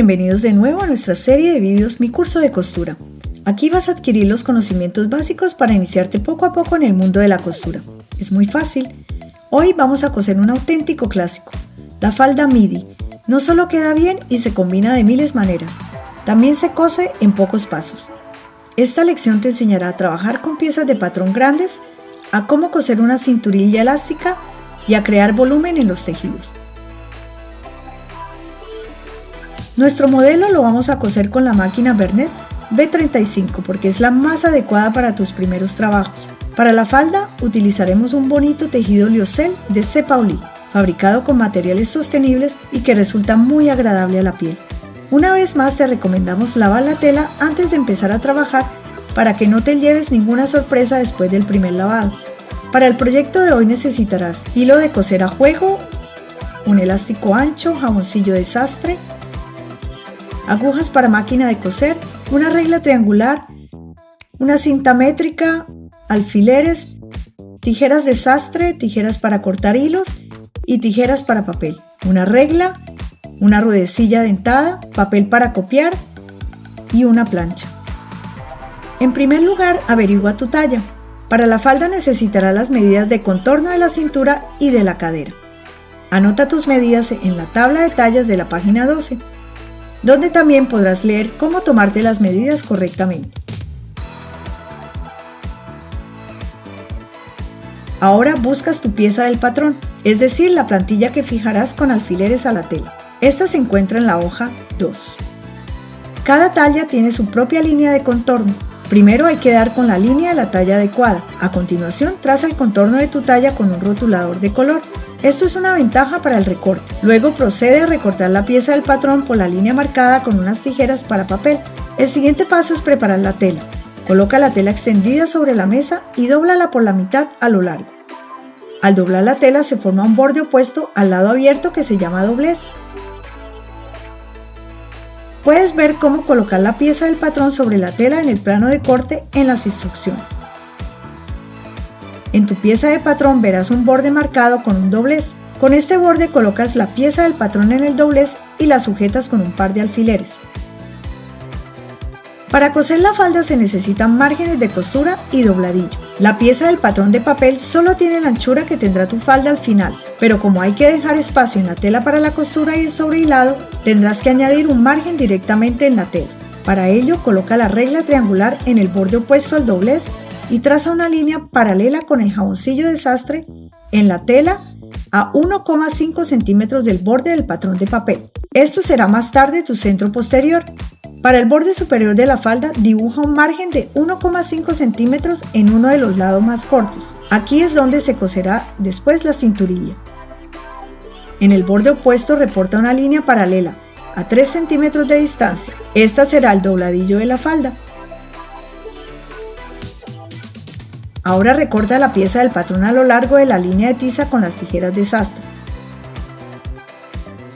bienvenidos de nuevo a nuestra serie de vídeos Mi curso de costura. Aquí vas a adquirir los conocimientos básicos para iniciarte poco a poco en el mundo de la costura. Es muy fácil. Hoy vamos a coser un auténtico clásico, la falda midi. No solo queda bien y se combina de miles maneras, también se cose en pocos pasos. Esta lección te enseñará a trabajar con piezas de patrón grandes, a cómo coser una cinturilla elástica y a crear volumen en los tejidos. Nuestro modelo lo vamos a coser con la máquina Bernet B35 porque es la más adecuada para tus primeros trabajos. Para la falda utilizaremos un bonito tejido liocel de C. Pauli, fabricado con materiales sostenibles y que resulta muy agradable a la piel. Una vez más te recomendamos lavar la tela antes de empezar a trabajar para que no te lleves ninguna sorpresa después del primer lavado. Para el proyecto de hoy necesitarás hilo de coser a juego, un elástico ancho, jaboncillo de sastre, agujas para máquina de coser, una regla triangular, una cinta métrica, alfileres, tijeras de sastre, tijeras para cortar hilos y tijeras para papel, una regla, una ruedecilla dentada, papel para copiar y una plancha. En primer lugar, averigua tu talla. Para la falda necesitarás las medidas de contorno de la cintura y de la cadera. Anota tus medidas en la tabla de tallas de la página 12 donde también podrás leer cómo tomarte las medidas correctamente. Ahora buscas tu pieza del patrón, es decir, la plantilla que fijarás con alfileres a la tela. Esta se encuentra en la hoja 2. Cada talla tiene su propia línea de contorno. Primero hay que dar con la línea de la talla adecuada. A continuación, traza el contorno de tu talla con un rotulador de color. Esto es una ventaja para el recorte. Luego procede a recortar la pieza del patrón por la línea marcada con unas tijeras para papel. El siguiente paso es preparar la tela. Coloca la tela extendida sobre la mesa y dóblala por la mitad a lo largo. Al doblar la tela se forma un borde opuesto al lado abierto que se llama doblez. Puedes ver cómo colocar la pieza del patrón sobre la tela en el plano de corte en las instrucciones. En tu pieza de patrón verás un borde marcado con un doblez. Con este borde colocas la pieza del patrón en el doblez y la sujetas con un par de alfileres. Para coser la falda se necesitan márgenes de costura y dobladillo. La pieza del patrón de papel solo tiene la anchura que tendrá tu falda al final, pero como hay que dejar espacio en la tela para la costura y el sobrehilado, tendrás que añadir un margen directamente en la tela. Para ello, coloca la regla triangular en el borde opuesto al doblez y traza una línea paralela con el jaboncillo de sastre en la tela a 1,5 centímetros del borde del patrón de papel. Esto será más tarde tu centro posterior. Para el borde superior de la falda dibuja un margen de 1,5 centímetros en uno de los lados más cortos. Aquí es donde se coserá después la cinturilla. En el borde opuesto reporta una línea paralela a 3 centímetros de distancia. Esta será el dobladillo de la falda. Ahora recorta la pieza del patrón a lo largo de la línea de tiza con las tijeras de sastre.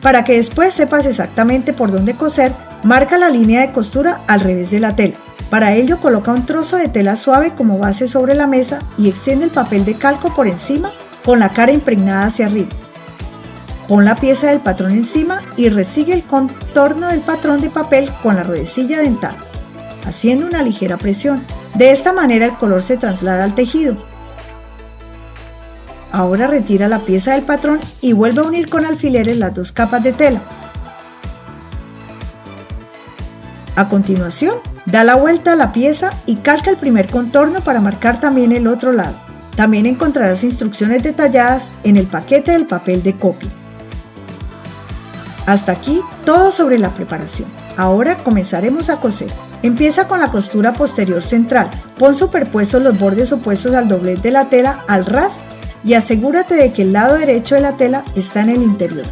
Para que después sepas exactamente por dónde coser, marca la línea de costura al revés de la tela. Para ello coloca un trozo de tela suave como base sobre la mesa y extiende el papel de calco por encima con la cara impregnada hacia arriba. Pon la pieza del patrón encima y resigue el contorno del patrón de papel con la ruedecilla dentada, haciendo una ligera presión. De esta manera el color se traslada al tejido. Ahora retira la pieza del patrón y vuelve a unir con alfileres las dos capas de tela. A continuación, da la vuelta a la pieza y calca el primer contorno para marcar también el otro lado. También encontrarás instrucciones detalladas en el paquete del papel de copia. Hasta aquí todo sobre la preparación. Ahora comenzaremos a coser. Empieza con la costura posterior central. Pon superpuestos los bordes opuestos al doblez de la tela al ras y asegúrate de que el lado derecho de la tela está en el interior.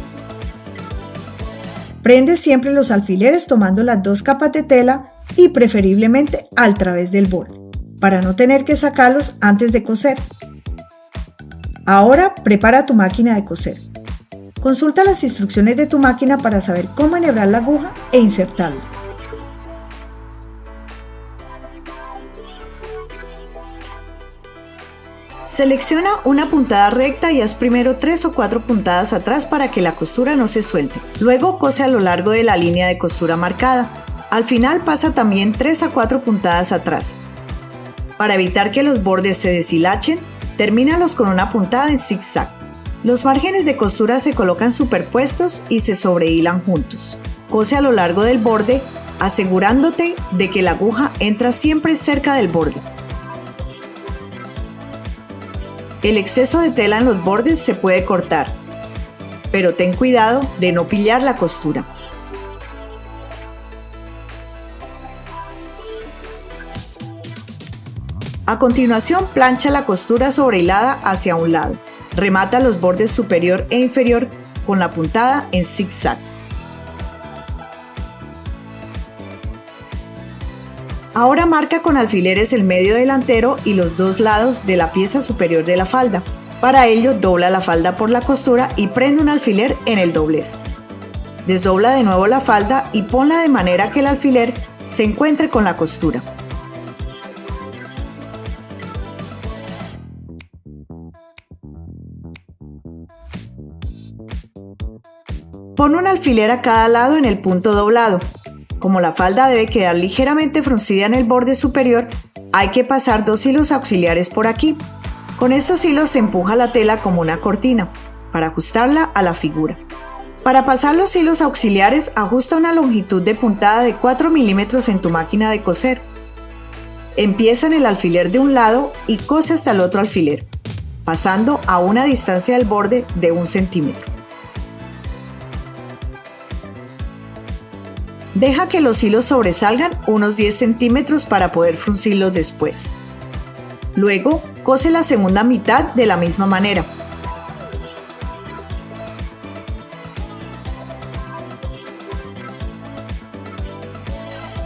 Prende siempre los alfileres tomando las dos capas de tela y preferiblemente al través del borde, para no tener que sacarlos antes de coser. Ahora prepara tu máquina de coser. Consulta las instrucciones de tu máquina para saber cómo enhebrar la aguja e insertarla. Selecciona una puntada recta y haz primero 3 o 4 puntadas atrás para que la costura no se suelte. Luego cose a lo largo de la línea de costura marcada. Al final pasa también 3 a 4 puntadas atrás. Para evitar que los bordes se deshilachen, termínalos con una puntada en zigzag. Los márgenes de costura se colocan superpuestos y se sobrehilan juntos. Cose a lo largo del borde, asegurándote de que la aguja entra siempre cerca del borde. El exceso de tela en los bordes se puede cortar, pero ten cuidado de no pillar la costura. A continuación, plancha la costura sobrehilada hacia un lado. Remata los bordes superior e inferior con la puntada en zigzag. Ahora marca con alfileres el medio delantero y los dos lados de la pieza superior de la falda. Para ello, dobla la falda por la costura y prende un alfiler en el doblez. Desdobla de nuevo la falda y ponla de manera que el alfiler se encuentre con la costura. Pon un alfiler a cada lado en el punto doblado. Como la falda debe quedar ligeramente fruncida en el borde superior, hay que pasar dos hilos auxiliares por aquí. Con estos hilos se empuja la tela como una cortina, para ajustarla a la figura. Para pasar los hilos auxiliares, ajusta una longitud de puntada de 4 milímetros en tu máquina de coser. Empieza en el alfiler de un lado y cose hasta el otro alfiler, pasando a una distancia del borde de un centímetro. Deja que los hilos sobresalgan unos 10 centímetros para poder fruncirlos después. Luego, cose la segunda mitad de la misma manera.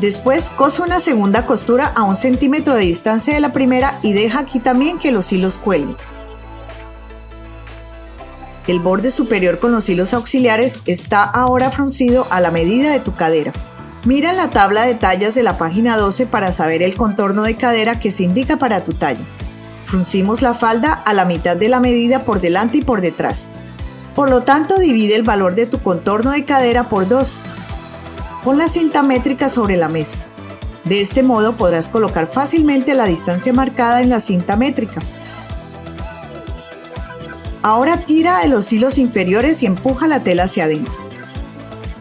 Después cose una segunda costura a un centímetro de distancia de la primera y deja aquí también que los hilos cuelguen. El borde superior con los hilos auxiliares está ahora fruncido a la medida de tu cadera. Mira la tabla de tallas de la página 12 para saber el contorno de cadera que se indica para tu talla. Fruncimos la falda a la mitad de la medida por delante y por detrás. Por lo tanto, divide el valor de tu contorno de cadera por 2. Pon la cinta métrica sobre la mesa. De este modo podrás colocar fácilmente la distancia marcada en la cinta métrica. Ahora tira de los hilos inferiores y empuja la tela hacia adentro.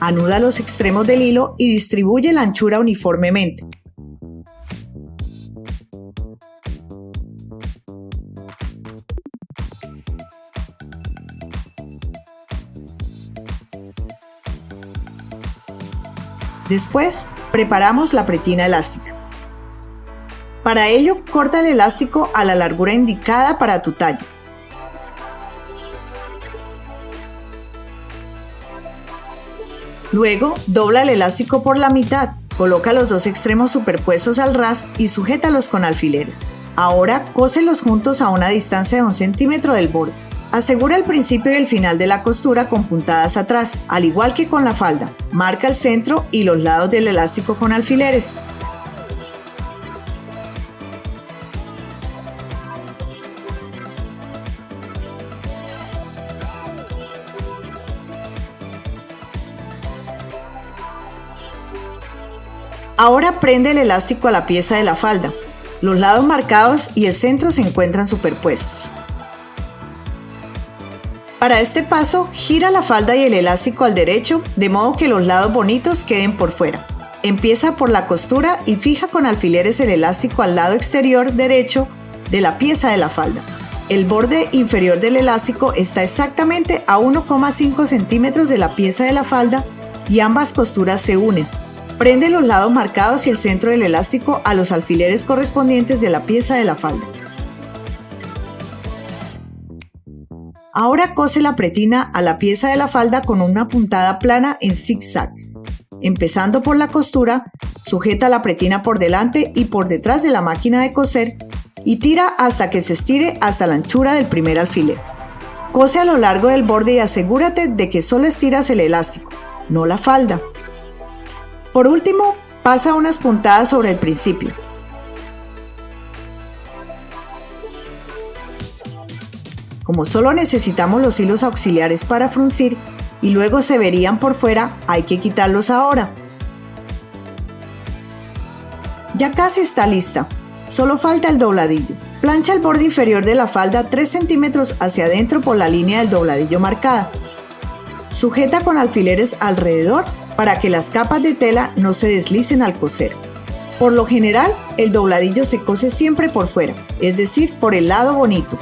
Anuda los extremos del hilo y distribuye la anchura uniformemente. Después, preparamos la pretina elástica. Para ello, corta el elástico a la largura indicada para tu talla. Luego, dobla el elástico por la mitad, coloca los dos extremos superpuestos al ras y sujétalos con alfileres. Ahora, cóselos juntos a una distancia de un centímetro del borde. Asegura el principio y el final de la costura con puntadas atrás, al igual que con la falda. Marca el centro y los lados del elástico con alfileres. Ahora prende el elástico a la pieza de la falda. Los lados marcados y el centro se encuentran superpuestos. Para este paso, gira la falda y el elástico al derecho, de modo que los lados bonitos queden por fuera. Empieza por la costura y fija con alfileres el elástico al lado exterior derecho de la pieza de la falda. El borde inferior del elástico está exactamente a 1,5 centímetros de la pieza de la falda y ambas costuras se unen, Prende los lados marcados y el centro del elástico a los alfileres correspondientes de la pieza de la falda. Ahora cose la pretina a la pieza de la falda con una puntada plana en zigzag. Empezando por la costura, sujeta la pretina por delante y por detrás de la máquina de coser y tira hasta que se estire hasta la anchura del primer alfiler. Cose a lo largo del borde y asegúrate de que solo estiras el elástico, no la falda. Por último, pasa unas puntadas sobre el principio. Como solo necesitamos los hilos auxiliares para fruncir y luego se verían por fuera, hay que quitarlos ahora. Ya casi está lista. Solo falta el dobladillo. Plancha el borde inferior de la falda 3 centímetros hacia adentro por la línea del dobladillo marcada. Sujeta con alfileres alrededor para que las capas de tela no se deslicen al coser. Por lo general, el dobladillo se cose siempre por fuera, es decir, por el lado bonito.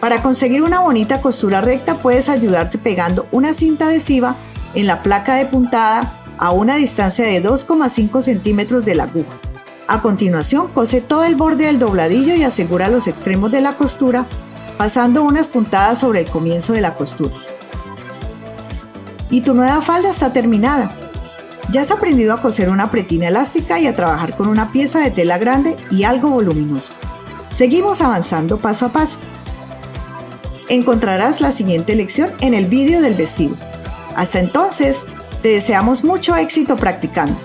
Para conseguir una bonita costura recta puedes ayudarte pegando una cinta adhesiva en la placa de puntada a una distancia de 2,5 centímetros de la aguja. A continuación, cose todo el borde del dobladillo y asegura los extremos de la costura pasando unas puntadas sobre el comienzo de la costura. Y tu nueva falda está terminada. Ya has aprendido a coser una pretina elástica y a trabajar con una pieza de tela grande y algo voluminosa. Seguimos avanzando paso a paso. Encontrarás la siguiente lección en el vídeo del vestido. Hasta entonces, te deseamos mucho éxito practicando.